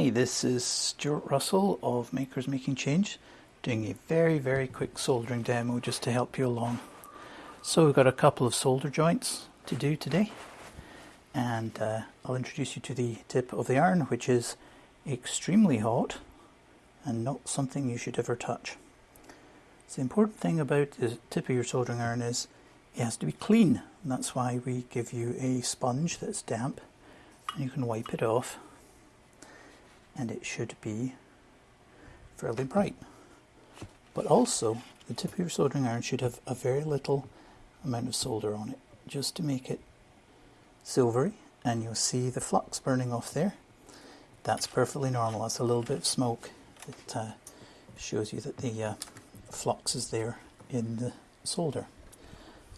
Hi, this is Stuart Russell of Makers Making Change, doing a very, very quick soldering demo just to help you along. So we've got a couple of solder joints to do today, and uh, I'll introduce you to the tip of the iron, which is extremely hot and not something you should ever touch. So the important thing about the tip of your soldering iron is it has to be clean, and that's why we give you a sponge that's damp, and you can wipe it off and it should be fairly bright. But also, the tip of your soldering iron should have a very little amount of solder on it, just to make it silvery, and you'll see the flux burning off there. That's perfectly normal. That's a little bit of smoke. It uh, shows you that the uh, flux is there in the solder.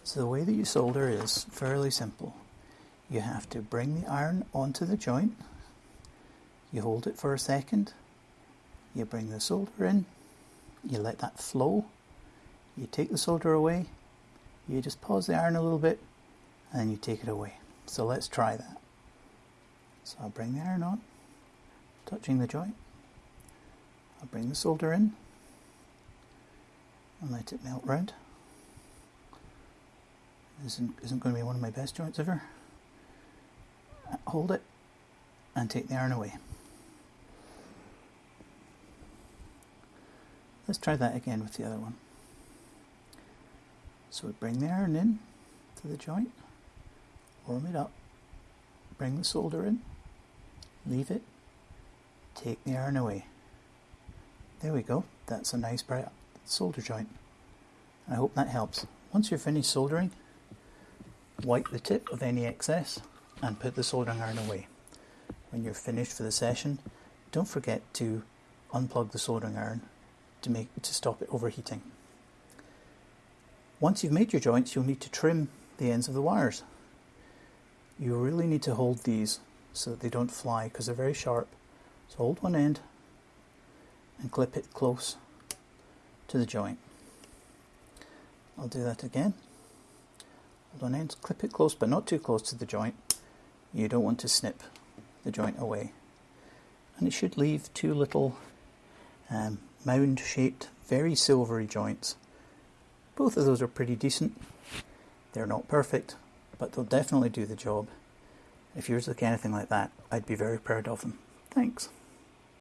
So the way that you solder is fairly simple. You have to bring the iron onto the joint you hold it for a second, you bring the solder in, you let that flow, you take the solder away, you just pause the iron a little bit, and then you take it away. So let's try that. So I'll bring the iron on, touching the joint. I'll bring the solder in and let it melt round. This isn't, isn't going to be one of my best joints ever. Hold it and take the iron away. Let's try that again with the other one. So we bring the iron in to the joint, warm it up, bring the solder in, leave it, take the iron away. There we go, that's a nice bright solder joint. I hope that helps. Once you're finished soldering, wipe the tip of any excess and put the soldering iron away. When you're finished for the session, don't forget to unplug the soldering iron to make to stop it overheating. Once you've made your joints, you'll need to trim the ends of the wires. You really need to hold these so that they don't fly because they're very sharp. So hold one end and clip it close to the joint. I'll do that again. Hold one end, clip it close but not too close to the joint. You don't want to snip the joint away. And it should leave two little um, mound shaped, very silvery joints. Both of those are pretty decent. They're not perfect, but they'll definitely do the job. If yours look anything like that, I'd be very proud of them. Thanks.